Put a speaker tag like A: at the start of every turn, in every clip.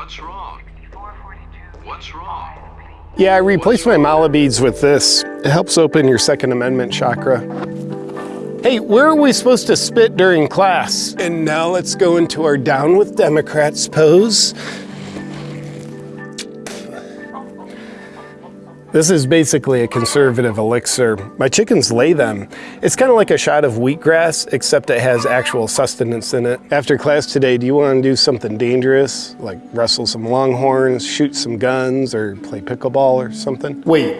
A: What's wrong? What's wrong?
B: Yeah, I replaced my mala beads with this. It helps open your Second Amendment chakra. Hey, where are we supposed to spit during class? And now let's go into our down with Democrats pose. This is basically a conservative elixir. My chickens lay them. It's kind of like a shot of wheatgrass, except it has actual sustenance in it. After class today, do you want to do something dangerous? Like wrestle some longhorns, shoot some guns, or play pickleball or something? Wait,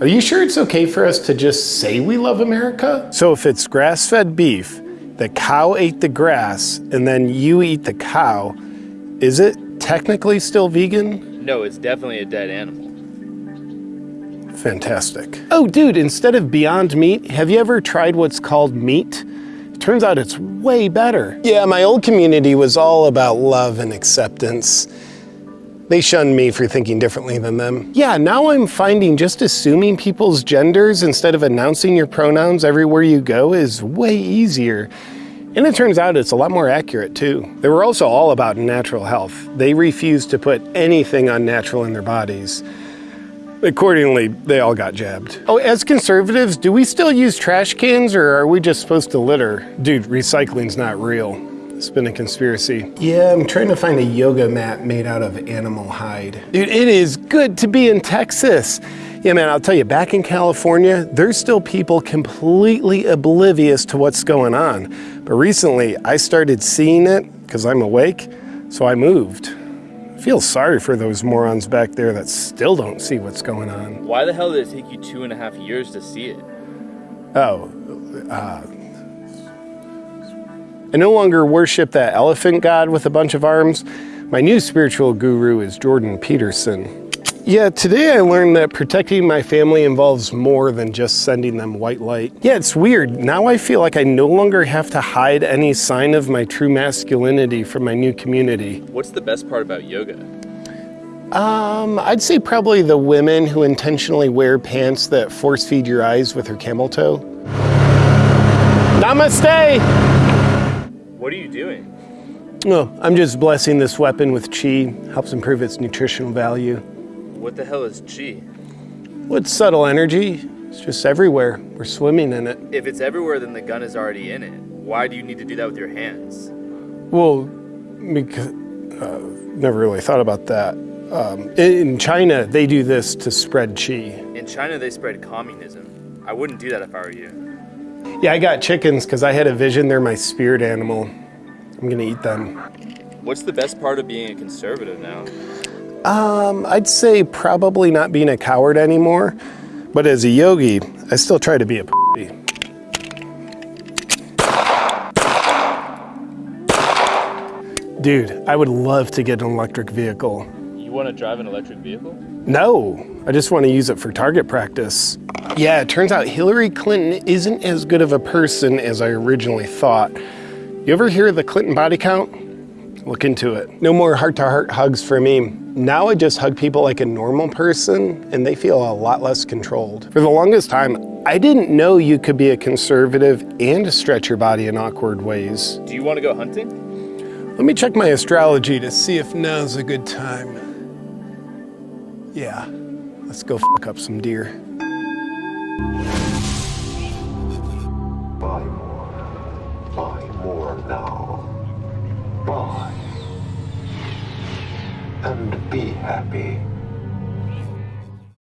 B: are you sure it's okay for us to just say we love America? So if it's grass-fed beef, the cow ate the grass, and then you eat the cow, is it technically still vegan?
C: No, it's definitely a dead animal.
B: Fantastic. Oh, dude, instead of Beyond Meat, have you ever tried what's called meat? Turns out it's way better. Yeah, my old community was all about love and acceptance. They shunned me for thinking differently than them. Yeah, now I'm finding just assuming people's genders instead of announcing your pronouns everywhere you go is way easier. And it turns out it's a lot more accurate too. They were also all about natural health. They refused to put anything unnatural in their bodies. Accordingly, they all got jabbed. Oh, as conservatives, do we still use trash cans or are we just supposed to litter? Dude, recycling's not real. It's been a conspiracy. Yeah, I'm trying to find a yoga mat made out of animal hide. Dude, it is good to be in Texas. Yeah, man, I'll tell you, back in California, there's still people completely oblivious to what's going on. But recently, I started seeing it because I'm awake, so I moved. Feel sorry for those morons back there that still don't see what's going on.
C: Why the hell did it take you two and a half years to see it?
B: Oh, uh, I no longer worship that elephant god with a bunch of arms. My new spiritual guru is Jordan Peterson. Yeah, today I learned that protecting my family involves more than just sending them white light. Yeah, it's weird. Now I feel like I no longer have to hide any sign of my true masculinity from my new community.
C: What's the best part about yoga?
B: Um, I'd say probably the women who intentionally wear pants that force feed your eyes with her camel toe. Namaste!
C: What are you doing?
B: Oh, I'm just blessing this weapon with chi. Helps improve its nutritional value.
C: What the hell is chi?
B: What's subtle energy? It's just everywhere. We're swimming in it.
C: If it's everywhere, then the gun is already in it. Why do you need to do that with your hands?
B: Well, because uh, never really thought about that. Um, in China, they do this to spread chi.
C: In China, they spread communism. I wouldn't do that if I were you.
B: Yeah, I got chickens because I had a vision they're my spirit animal. I'm gonna eat them.
C: What's the best part of being a conservative now?
B: Um, I'd say probably not being a coward anymore, but as a yogi, I still try to be a p***y. Dude, I would love to get an electric vehicle.
C: You want to drive an electric vehicle?
B: No, I just want to use it for target practice. Yeah, it turns out Hillary Clinton isn't as good of a person as I originally thought. You ever hear of the Clinton body count? Look into it. No more heart-to-heart hugs for me. Now I just hug people like a normal person and they feel a lot less controlled. For the longest time, I didn't know you could be a conservative and stretch your body in awkward ways.
C: Do you want to go hunting?
B: Let me check my astrology to see if now's a good time. Yeah, let's go fuck up some deer.
A: Buy more. Buy more now. Buy. And be happy.